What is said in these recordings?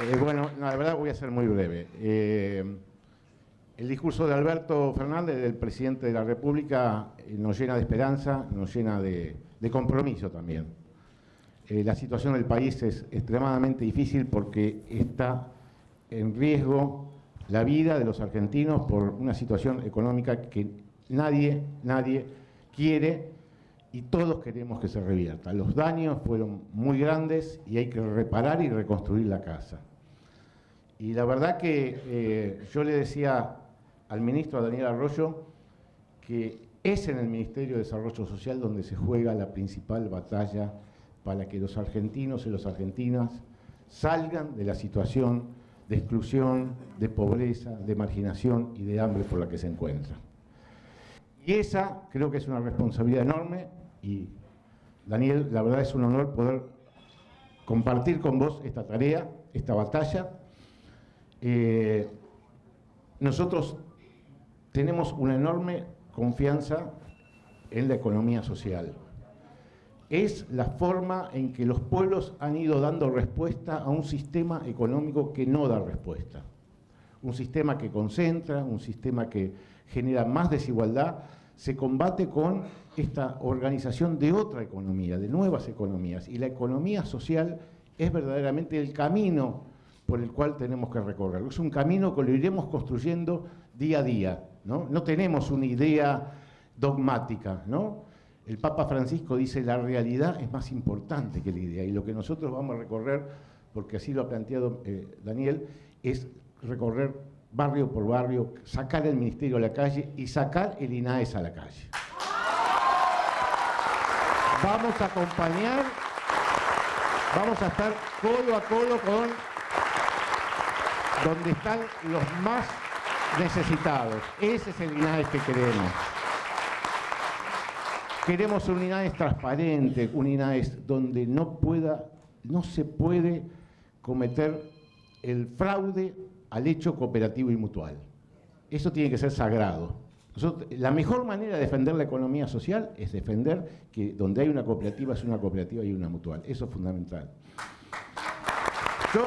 Eh, bueno, la verdad voy a ser muy breve. Eh, el discurso de Alberto Fernández, del presidente de la República, eh, nos llena de esperanza, nos llena de, compromiso también. la situación del país es extremadamente difícil porque está en riesgo la vida de los argentinos por una situación económica que nadie, nadie quiere y todos queremos que se revierta. Los daños fueron muy grandes y hay que reparar y reconstruir la casa. Y la verdad que eh, yo le decía al ministro Daniel Arroyo que es en el Ministerio de Desarrollo Social donde se juega la principal batalla para que los argentinos y las argentinas salgan de la situación de exclusión, de pobreza, de marginación y de hambre por la que se encuentran. Y esa creo que es una responsabilidad enorme y Daniel, la verdad es un honor poder compartir con vos esta tarea, esta batalla. Eh, nosotros tenemos una enorme confianza en la economía social. Es la forma en que los pueblos han ido dando respuesta a un sistema económico que no da respuesta. Un sistema que concentra, un sistema que genera más desigualdad, se combate con esta organización de otra economía, de nuevas economías. Y la economía social es verdaderamente el camino por el cual tenemos que recorrer. Es un camino que lo iremos construyendo día a día. No, no tenemos una idea dogmática. ¿no? El Papa Francisco dice la realidad es más importante que la idea. Y lo que nosotros vamos a recorrer, porque así lo ha planteado eh, Daniel, es recorrer barrio por barrio, sacar el ministerio a la calle y sacar el INAES a la calle. Vamos a acompañar, vamos a estar codo a codo con donde están los más necesitados. Ese es el INAES que queremos. Queremos un INAES transparente, un INAES donde no pueda, no se puede cometer el fraude al hecho cooperativo y mutual. Eso tiene que ser sagrado. la mejor manera de defender la economía social es defender que donde hay una cooperativa es una cooperativa y una mutual. Eso es fundamental. Yo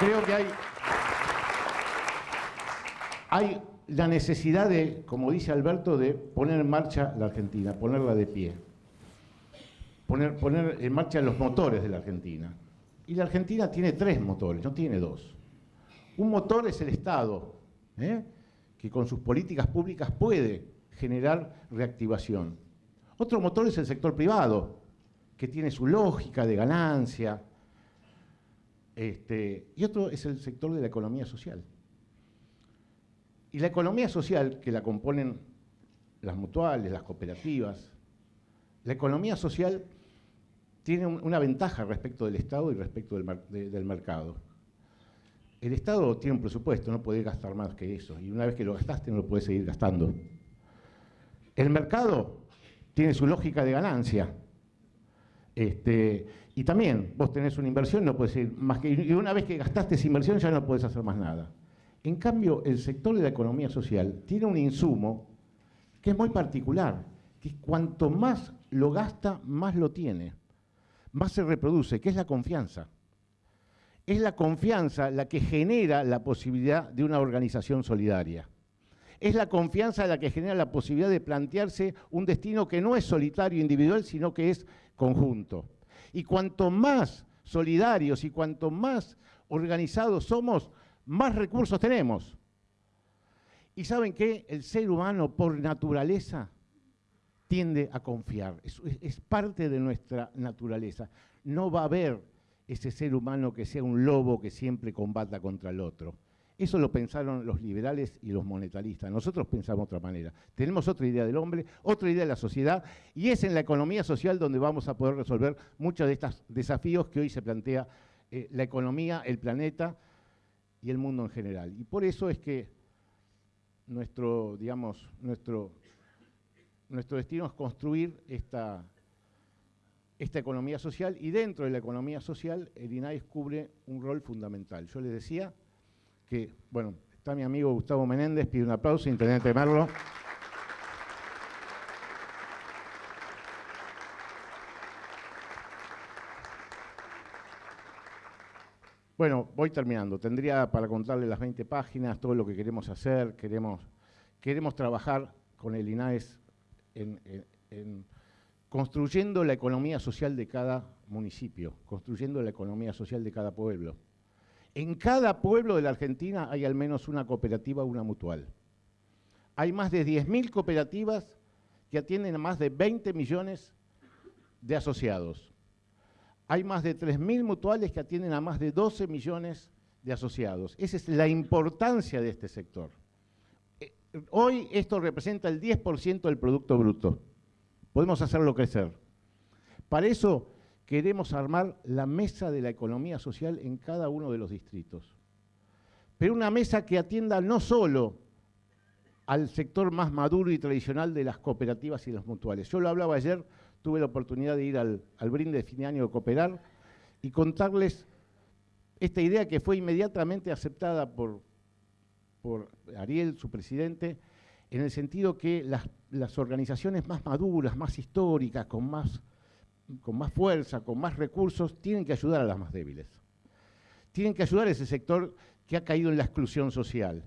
creo que hay, la necesidad de, como dice Alberto, de poner en marcha la Argentina, ponerla de pie. Poner en marcha los motores de la Argentina. Y la Argentina tiene tres motores, no tiene dos. Un motor es el Estado, ¿eh? que con sus políticas públicas puede generar reactivación. Otro motor es el sector privado, que tiene su lógica de ganancia. Este, y otro es el sector de la economía social. Y la economía social, que la componen las mutuales, las cooperativas, la economía social tiene una ventaja respecto del Estado y respecto del, mercado. El Estado tiene un presupuesto, no puede gastar más que eso, y una vez que lo gastaste no lo puede seguir gastando. El mercado tiene su lógica de ganancia. Este, y también vos tenés una inversión, no puedes ir más que, y una vez que gastaste esa inversión ya no puedes hacer más nada. En cambio, el sector de la economía social tiene un insumo que es muy particular, que cuanto más lo gasta, más lo tiene más se reproduce, que es la confianza. Es la confianza la que genera la posibilidad de una organización solidaria. Es la confianza la que genera la posibilidad de plantearse un destino que no es solitario, individual, sino que es conjunto. Y cuanto más solidarios y cuanto más organizados somos, más recursos tenemos. Y saben que el ser humano por naturaleza tiende a confiar. Es, parte de nuestra naturaleza. No va a haber ese ser humano que sea un lobo que siempre combata contra el otro. Eso lo pensaron los liberales y los monetaristas. Nosotros pensamos de otra manera. Tenemos otra idea del hombre, otra idea de la sociedad, y es en la economía social donde vamos a poder resolver muchos de estos desafíos que hoy se plantea eh, la economía, el planeta y el mundo en general. Y por eso es que nuestro, digamos, nuestro nuestro destino es construir esta, esta economía social y dentro de la economía social el INAIS cubre un rol fundamental. Yo les decía que, bueno, está mi amigo Gustavo Menéndez, pide un aplauso, Intendente Merlo. Bueno, voy terminando. Tendría para contarle las 20 páginas, todo lo que queremos hacer. Queremos, queremos trabajar con el INAES en, construyendo la economía social de cada municipio, construyendo la economía social de cada pueblo. En cada pueblo de la Argentina hay al menos una cooperativa o una mutual. Hay más de 10.000 cooperativas que atienden a más de 20 millones de asociados. Hay más de 3.000 mutuales que atienden a más de 12 millones de asociados. Esa es la importancia de este sector. Hoy esto representa el 10% del Producto Bruto. Podemos hacerlo crecer. Para eso queremos armar la mesa de la economía social en cada uno de los distritos. Pero una mesa que atienda no solo al sector más maduro y tradicional de las cooperativas y las mutuales. Yo lo hablaba ayer, tuve la oportunidad de ir al, brinde de fin de año de Cooperar y contarles esta idea que fue inmediatamente aceptada por, por Ariel, su presidente, en el sentido que las, organizaciones más maduras, más históricas, con más, con más fuerza, con más recursos, tienen que ayudar a las más débiles. Tienen que ayudar a ese sector que ha caído en la exclusión social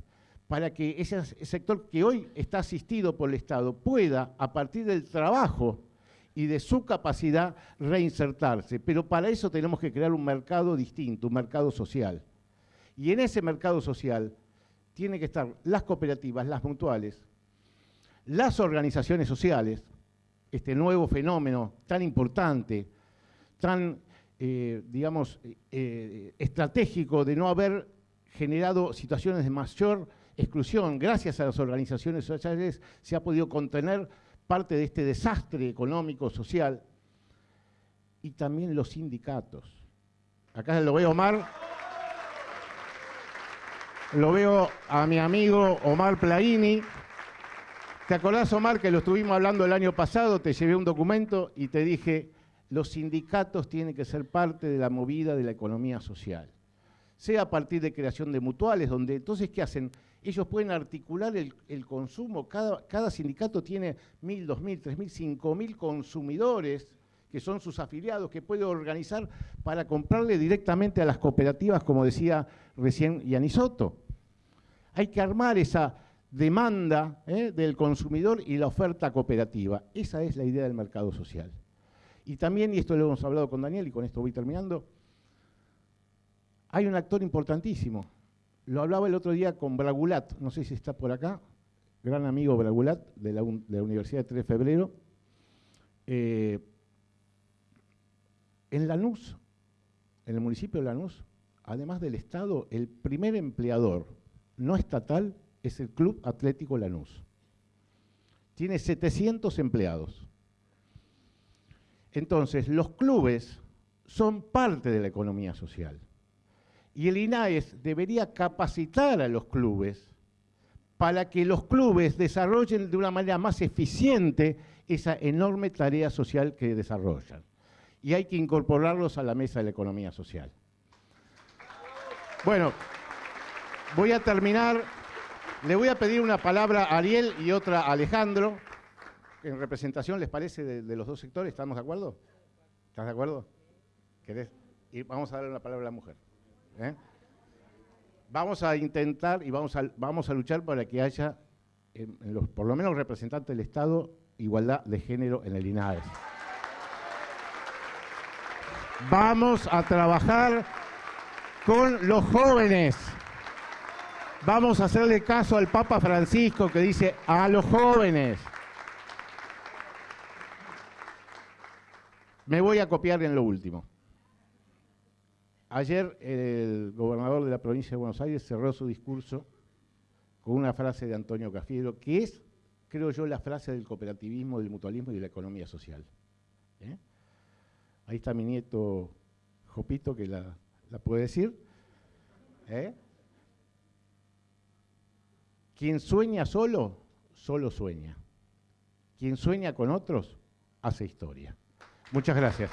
para que ese sector que hoy está asistido por el Estado pueda, a partir del trabajo y de su capacidad, reinsertarse. Pero para eso tenemos que crear un mercado distinto, un mercado social. Y en ese mercado social tienen que estar las cooperativas, las mutuales, las organizaciones sociales, este nuevo fenómeno tan importante, tan, eh, digamos, eh, estratégico de no haber generado situaciones de mayor exclusión, gracias a las organizaciones sociales, se ha podido contener parte de este desastre económico, social, y también los sindicatos. Acá lo veo Omar, lo veo a mi amigo Omar Plaini. ¿Te acordás, Omar, que lo estuvimos hablando el año pasado? Te llevé un documento y te dije, los sindicatos tienen que ser parte de la movida de la economía social. Sea a partir de creación de mutuales, donde entonces, ¿qué hacen? ellos pueden articular el, consumo. Cada, sindicato tiene mil, dos mil, tres mil, cinco mil consumidores que son sus afiliados, que puede organizar para comprarle directamente a las cooperativas, como decía recién Yanisoto. Hay que armar esa demanda ¿eh? del consumidor y la oferta cooperativa. Esa es la idea del mercado social. Y también, y esto lo hemos hablado con Daniel, y con esto voy terminando, hay un actor importantísimo, lo hablaba el otro día con Bragulat, no sé si está por acá, gran amigo Bragulat de la, Universidad de 3 de Febrero. Eh, en Lanús, en el municipio de Lanús, además del Estado, el primer empleador no estatal es el Club Atlético Lanús. Tiene 700 empleados. Entonces, los clubes son parte de la economía social. Y el INAES debería capacitar a los clubes para que los clubes desarrollen de una manera más eficiente esa enorme tarea social que desarrollan. Y hay que incorporarlos a la mesa de la economía social. Bueno, voy a terminar. Le voy a pedir una palabra a Ariel y otra a Alejandro. En representación, ¿les parece, de, los dos sectores? ¿Estamos de acuerdo? ¿Estás de acuerdo? ¿Querés? Y vamos a darle una palabra a la mujer. ¿eh? Vamos a intentar y vamos a, luchar para que haya, por lo menos representantes del Estado, igualdad de género en el INAES. Vamos a trabajar con los jóvenes. Vamos a hacerle caso al Papa Francisco que dice a los jóvenes. Me voy a copiar en lo último. Ayer el gobernador de la provincia de Buenos Aires cerró su discurso con una frase de Antonio Cafiero, que es, creo yo, la frase del cooperativismo, del mutualismo y de la economía social. ¿eh? Ahí está mi nieto Jopito, que la, puede decir. ¿eh? Quien sueña solo, solo sueña. Quien sueña con otros, hace historia. Muchas gracias.